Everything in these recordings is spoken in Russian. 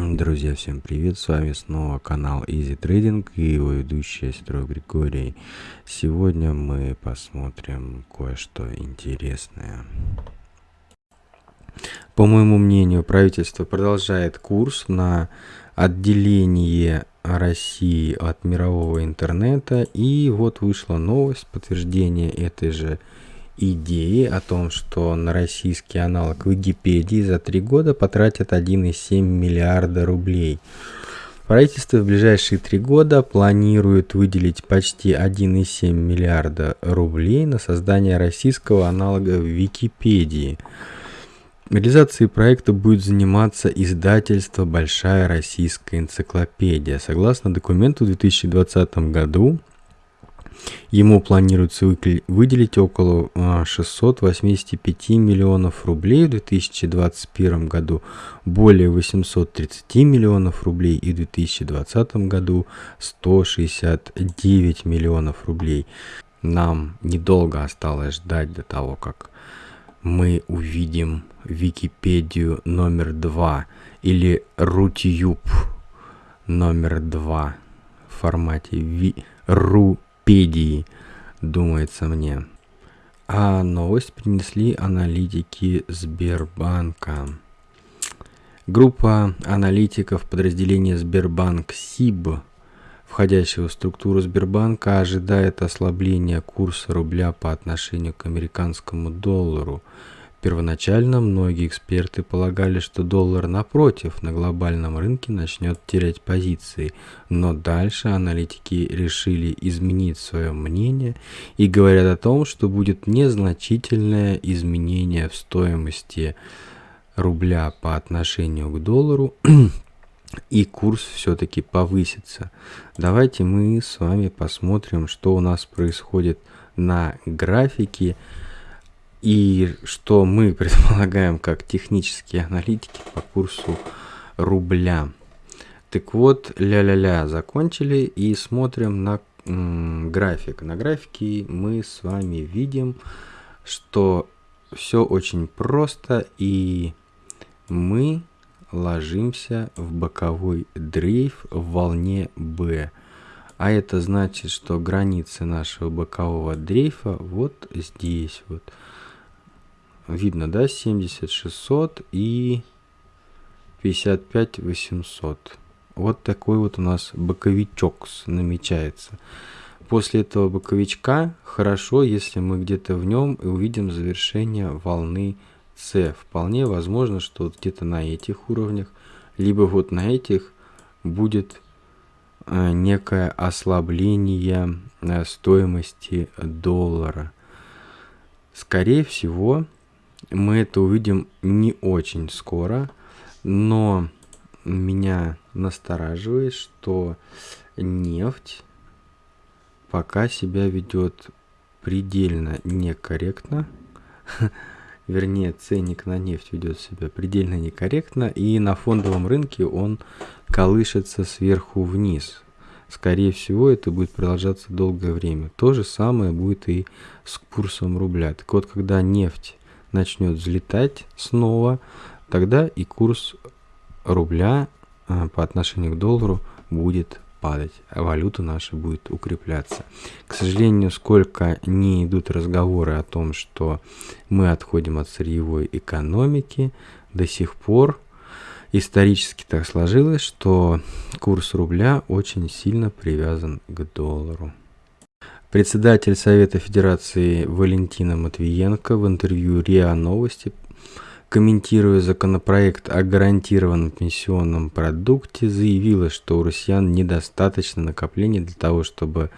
Друзья, всем привет! С вами снова канал Easy Trading и его ведущий Строй Григорий. Сегодня мы посмотрим кое-что интересное. По моему мнению, правительство продолжает курс на отделение России от мирового интернета. И вот вышла новость, подтверждение этой же идеи о том, что на российский аналог Википедии за три года потратят 1,7 миллиарда рублей. Правительство в ближайшие три года планирует выделить почти 1,7 миллиарда рублей на создание российского аналога Википедии. Реализацией проекта будет заниматься издательство «Большая российская энциклопедия». Согласно документу, в 2020 году Ему планируется выделить около 685 а, миллионов рублей в 2021 году, более 830 миллионов рублей и в 2020 году 169 миллионов рублей. Нам недолго осталось ждать до того, как мы увидим Википедию номер два или Рутюб номер два в формате ви... Ру Википедии, думается мне. А новость принесли аналитики Сбербанка. Группа аналитиков подразделения Сбербанк СИБ, входящего в структуру Сбербанка, ожидает ослабления курса рубля по отношению к американскому доллару – Первоначально многие эксперты полагали, что доллар напротив на глобальном рынке начнет терять позиции, но дальше аналитики решили изменить свое мнение и говорят о том, что будет незначительное изменение в стоимости рубля по отношению к доллару и курс все-таки повысится. Давайте мы с вами посмотрим, что у нас происходит на графике. И что мы предполагаем как технические аналитики по курсу рубля. Так вот, ля-ля-ля, закончили и смотрим на график. На графике мы с вами видим, что все очень просто и мы ложимся в боковой дрейф в волне B. А это значит, что границы нашего бокового дрейфа вот здесь вот видно, да, 70 600 и 55 800. Вот такой вот у нас боковичок намечается. После этого боковичка хорошо, если мы где-то в нем и увидим завершение волны С. Вполне возможно, что вот где-то на этих уровнях, либо вот на этих будет э, некое ослабление э, стоимости доллара. Скорее всего, мы это увидим не очень скоро, но меня настораживает, что нефть пока себя ведет предельно некорректно. Вернее, ценник на нефть ведет себя предельно некорректно, и на фондовом рынке он колышется сверху вниз. Скорее всего, это будет продолжаться долгое время. То же самое будет и с курсом рубля. Так вот, когда нефть начнет взлетать снова, тогда и курс рубля а, по отношению к доллару будет падать, а валюта наша будет укрепляться. К сожалению, сколько не идут разговоры о том, что мы отходим от сырьевой экономики, до сих пор исторически так сложилось, что курс рубля очень сильно привязан к доллару. Председатель Совета Федерации Валентина Матвиенко в интервью РИА Новости, комментируя законопроект о гарантированном пенсионном продукте, заявила, что у россиян недостаточно накоплений для того, чтобы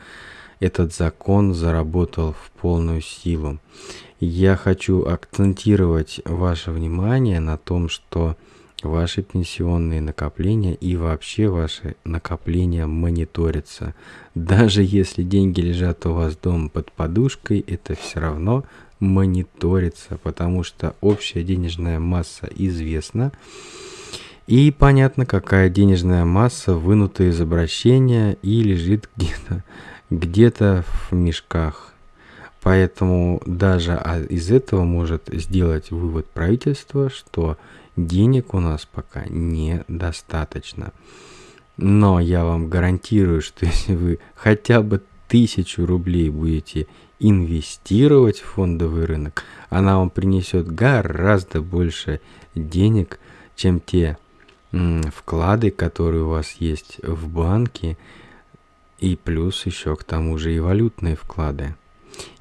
этот закон заработал в полную силу. Я хочу акцентировать ваше внимание на том, что ваши пенсионные накопления и вообще ваши накопления мониторятся. Даже если деньги лежат у вас дома под подушкой, это все равно мониторится, потому что общая денежная масса известна. И понятно, какая денежная масса вынута из обращения и лежит где-то где, -то, в мешках. Поэтому даже из этого может сделать вывод правительства, что денег у нас пока недостаточно. Но я вам гарантирую, что если вы хотя бы тысячу рублей будете инвестировать в фондовый рынок, она вам принесет гораздо больше денег, чем те вклады, которые у вас есть в банке, и плюс еще к тому же и валютные вклады.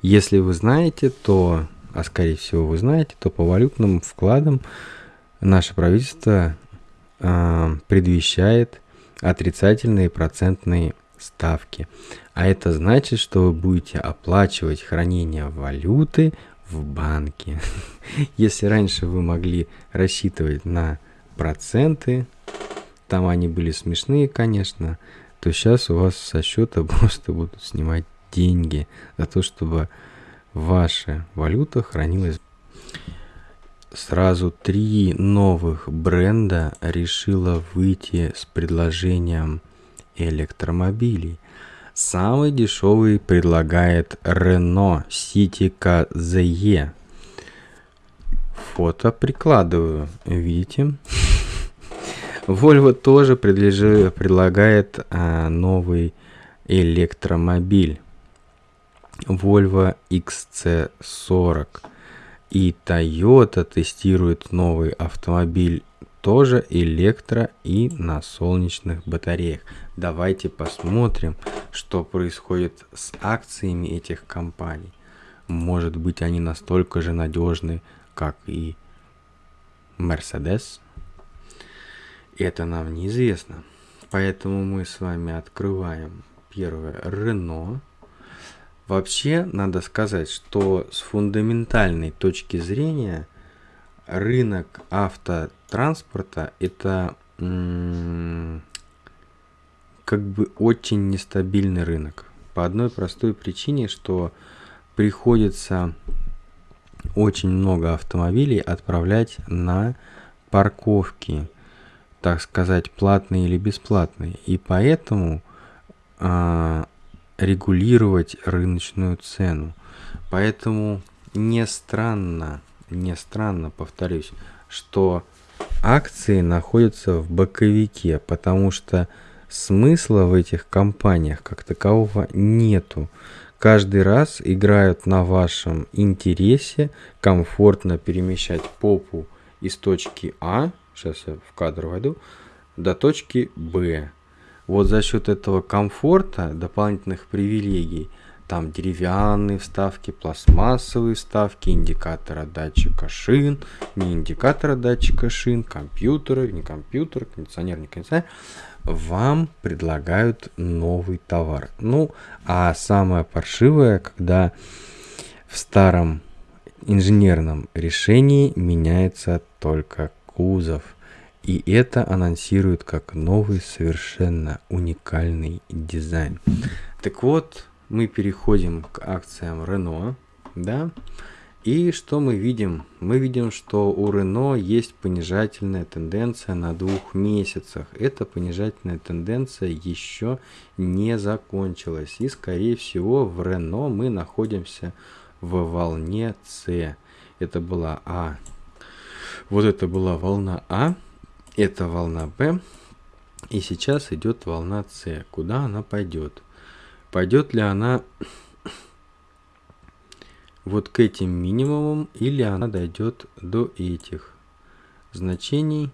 Если вы знаете, то, а скорее всего вы знаете, то по валютным вкладам наше правительство э, предвещает отрицательные процентные ставки. А это значит, что вы будете оплачивать хранение валюты в банке. Если раньше вы могли рассчитывать на проценты, там они были смешные, конечно, то сейчас у вас со счета просто будут снимать деньги за то, чтобы ваша валюта хранилась. Сразу три новых бренда решила выйти с предложением электромобилей. Самый дешевый предлагает Renault Citica ZE. Фото прикладываю, видите? Volvo тоже предлагает а, новый электромобиль. Volvo XC40. И Toyota тестирует новый автомобиль тоже электро и на солнечных батареях. Давайте посмотрим, что происходит с акциями этих компаний. Может быть они настолько же надежны, как и Mercedes? Это нам неизвестно. Поэтому мы с вами открываем первое Renault. Вообще, надо сказать, что с фундаментальной точки зрения рынок автотранспорта это как бы очень нестабильный рынок. По одной простой причине, что приходится очень много автомобилей отправлять на парковки, так сказать, платные или бесплатные. И поэтому а, регулировать рыночную цену. Поэтому не странно, не странно, повторюсь, что акции находятся в боковике, потому что смысла в этих компаниях как такового нету. Каждый раз играют на вашем интересе комфортно перемещать попу из точки А, сейчас я в кадр войду, до точки Б вот за счет этого комфорта, дополнительных привилегий, там деревянные вставки, пластмассовые вставки, индикатора датчика шин, не индикатора датчика шин, компьютеры, не компьютер, кондиционер, не кондиционер, вам предлагают новый товар. Ну, а самое паршивое, когда в старом инженерном решении меняется только кузов – и это анонсирует как новый совершенно уникальный дизайн. Так вот, мы переходим к акциям Renault, да, и что мы видим? Мы видим, что у Renault есть понижательная тенденция на двух месяцах. Эта понижательная тенденция еще не закончилась. И, скорее всего, в Renault мы находимся в волне C. Это была А. Вот это была волна А. Это волна Б. И сейчас идет волна С. Куда она пойдет? Пойдет ли она вот к этим минимумам или она дойдет до этих значений?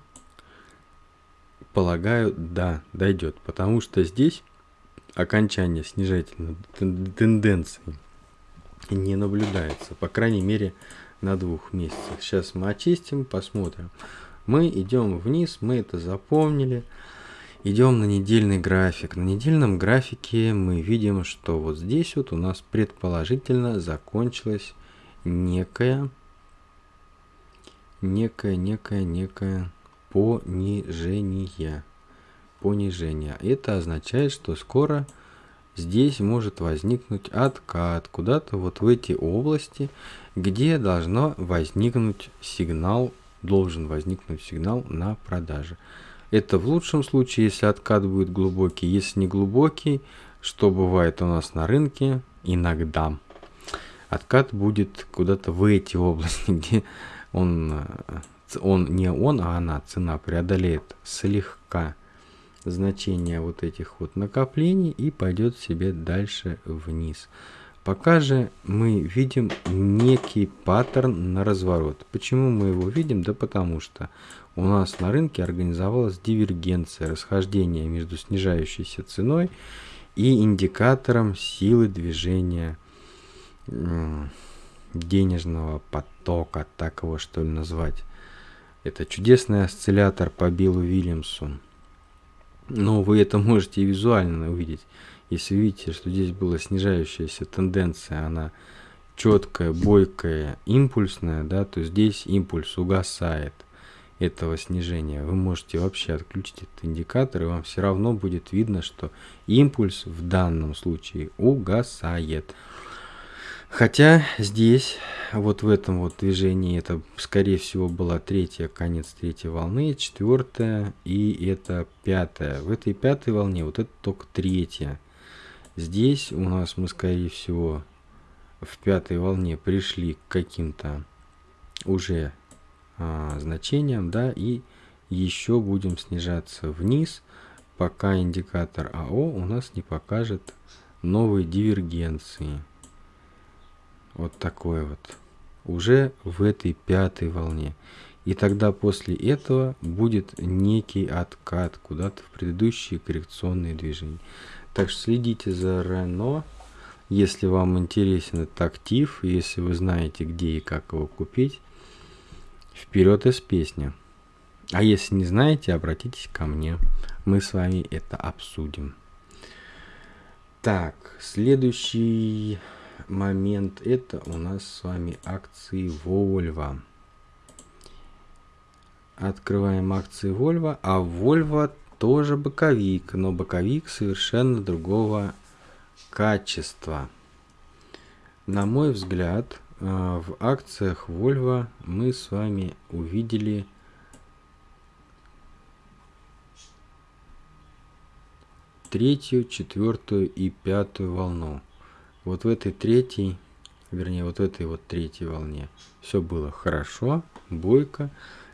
Полагаю, да, дойдет. Потому что здесь окончание снижательной тенденции не наблюдается. По крайней мере, на двух месяцах. Сейчас мы очистим, посмотрим. Мы идем вниз, мы это запомнили. Идем на недельный график. На недельном графике мы видим, что вот здесь вот у нас предположительно закончилась некая, некая, некая, некая понижение. Понижение. Это означает, что скоро здесь может возникнуть откат куда-то вот в эти области, где должно возникнуть сигнал должен возникнуть сигнал на продаже. Это в лучшем случае, если откат будет глубокий. Если не глубокий, что бывает у нас на рынке иногда. Откат будет куда-то в эти области, где он он, не он, а она, цена преодолеет слегка значение вот этих вот накоплений и пойдет себе дальше вниз. Пока же мы видим некий паттерн на разворот. Почему мы его видим? Да потому что у нас на рынке организовалась дивергенция, расхождение между снижающейся ценой и индикатором силы движения денежного потока, так его что ли назвать. Это чудесный осциллятор по Биллу Вильямсу. Но вы это можете визуально увидеть. Если видите, что здесь была снижающаяся тенденция, она четкая, бойкая, импульсная, да, то здесь импульс угасает этого снижения. Вы можете вообще отключить этот индикатор, и вам все равно будет видно, что импульс в данном случае угасает. Хотя здесь, вот в этом вот движении, это скорее всего была третья, конец третьей волны, четвертая и это пятая. В этой пятой волне вот это только третья. Здесь у нас мы скорее всего в пятой волне пришли к каким-то уже а, значениям, да, и еще будем снижаться вниз, пока индикатор АО у нас не покажет новые дивергенции. Вот такой вот. Уже в этой пятой волне. И тогда после этого будет некий откат куда-то в предыдущие коррекционные движения. Так что следите за Рено. Если вам интересен этот актив, если вы знаете, где и как его купить, вперед из песни. А если не знаете, обратитесь ко мне. Мы с вами это обсудим. Так, следующий момент это у нас с вами акции Volvo. Открываем акции Volvo, а Volvo тоже боковик, но боковик совершенно другого качества. На мой взгляд, э, в акциях Volvo мы с вами увидели третью, четвертую и пятую волну вот в этой третьей, вернее, вот в этой вот третьей волне все было хорошо, бойко.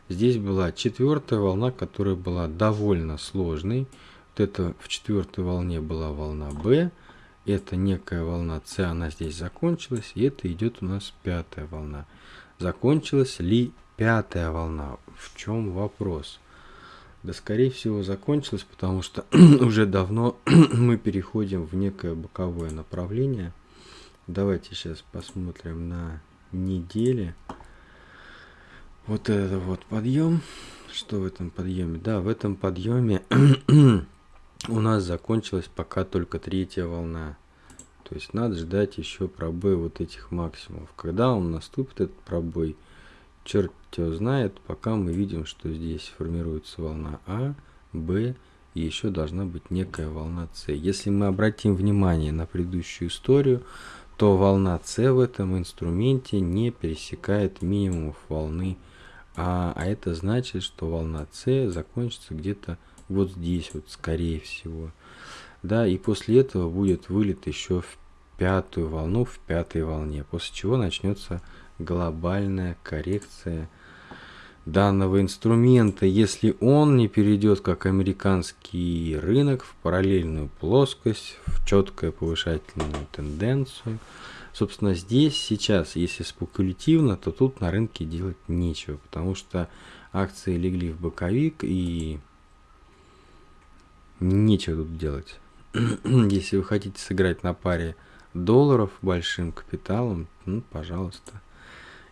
Здесь была четвертая волна, которая была довольно сложной. Вот это в четвертой волне была волна Б. Это некая волна С, она здесь закончилась. И это идет у нас пятая волна. Закончилась ли пятая волна? В чем вопрос? Да, скорее всего, закончилась, потому что уже давно мы переходим в некое боковое направление – Давайте сейчас посмотрим на неделе. Вот это вот подъем. Что в этом подъеме? Да, в этом подъеме у нас закончилась пока только третья волна. То есть надо ждать еще пробой вот этих максимумов. Когда он наступит, этот пробой, черт его знает, пока мы видим, что здесь формируется волна А, Б, и еще должна быть некая волна С. Если мы обратим внимание на предыдущую историю, то волна С в этом инструменте не пересекает минимумов волны А, а это значит, что волна С закончится где-то вот здесь, вот скорее всего. Да, и после этого будет вылет еще в пятую волну, в пятой волне, после чего начнется глобальная коррекция данного инструмента, если он не перейдет как американский рынок в параллельную плоскость, в четкую повышательную тенденцию. Собственно, здесь сейчас, если спекулятивно, то тут на рынке делать нечего, потому что акции легли в боковик и нечего тут делать. если вы хотите сыграть на паре долларов большим капиталом, ну, пожалуйста.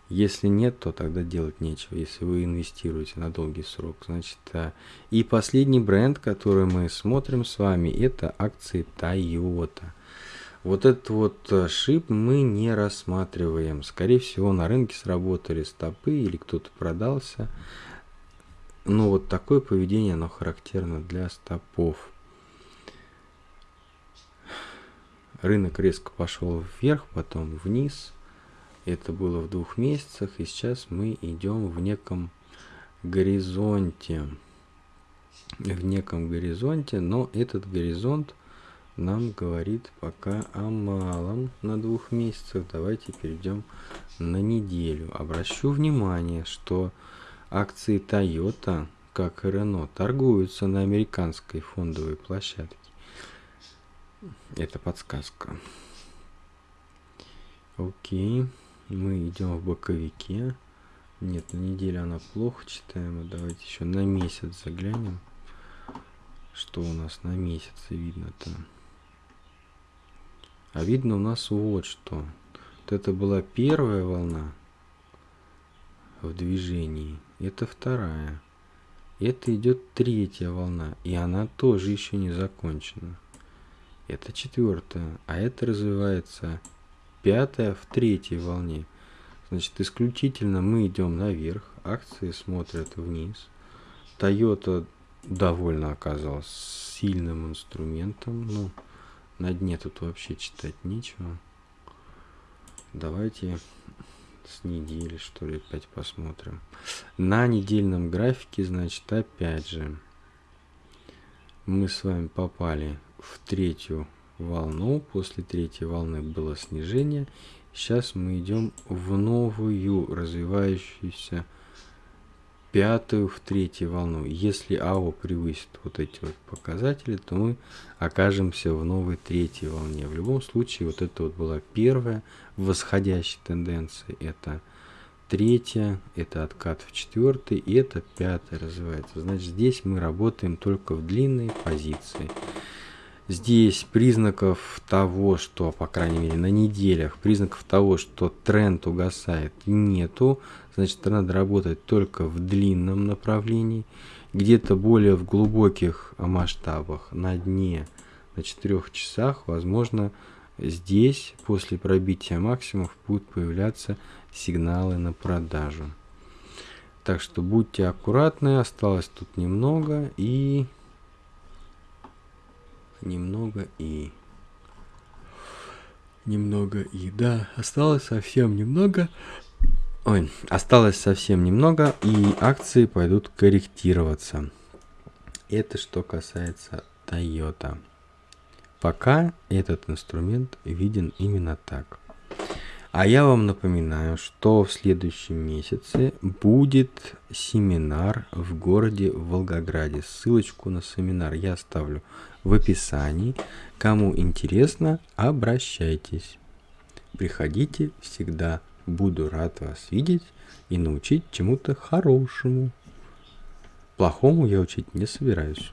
Если нет, то тогда делать нечего, если вы инвестируете на долгий срок. Значит, а, и последний бренд, который мы смотрим с вами, это акции Toyota. Вот этот вот а, шип мы не рассматриваем. Скорее всего, на рынке сработали стопы или кто-то продался. Но вот такое поведение, оно характерно для стопов. Рынок резко пошел вверх, потом вниз – это было в двух месяцах, и сейчас мы идем в неком горизонте. В неком горизонте, но этот горизонт нам говорит пока о малом на двух месяцах. Давайте перейдем на неделю. Обращу внимание, что акции Toyota, как и Renault, торгуются на американской фондовой площадке. Это подсказка. Окей, мы идем в боковике. Нет, на неделю она плохо читаема. Давайте еще на месяц заглянем. Что у нас на месяц видно-то? А видно у нас вот что. Вот это была первая волна в движении. Это вторая. Это идет третья волна. И она тоже еще не закончена. Это четвертая. А это развивается пятая в третьей волне. Значит, исключительно мы идем наверх, акции смотрят вниз. Toyota довольно оказалась сильным инструментом. Ну, на дне тут вообще читать нечего. Давайте с недели, что ли, опять посмотрим. На недельном графике, значит, опять же, мы с вами попали в третью волну. После третьей волны было снижение. Сейчас мы идем в новую развивающуюся пятую в третью волну. Если АО превысит вот эти вот показатели, то мы окажемся в новой третьей волне. В любом случае, вот это вот была первая восходящая тенденция. Это третья, это откат в четвертый, и это пятая развивается. Значит, здесь мы работаем только в длинной позиции. Здесь признаков того, что, по крайней мере, на неделях, признаков того, что тренд угасает, нету. Значит, надо работать только в длинном направлении, где-то более в глубоких масштабах, на дне, на 4 часах, возможно, здесь после пробития максимумов будут появляться сигналы на продажу. Так что будьте аккуратны, осталось тут немного и немного и... Немного и... Да, осталось совсем немного. Ой, осталось совсем немного, и акции пойдут корректироваться. Это что касается Toyota. Пока этот инструмент виден именно так. А я вам напоминаю, что в следующем месяце будет семинар в городе Волгограде. Ссылочку на семинар я оставлю в описании. Кому интересно, обращайтесь. Приходите всегда. Буду рад вас видеть и научить чему-то хорошему. Плохому я учить не собираюсь.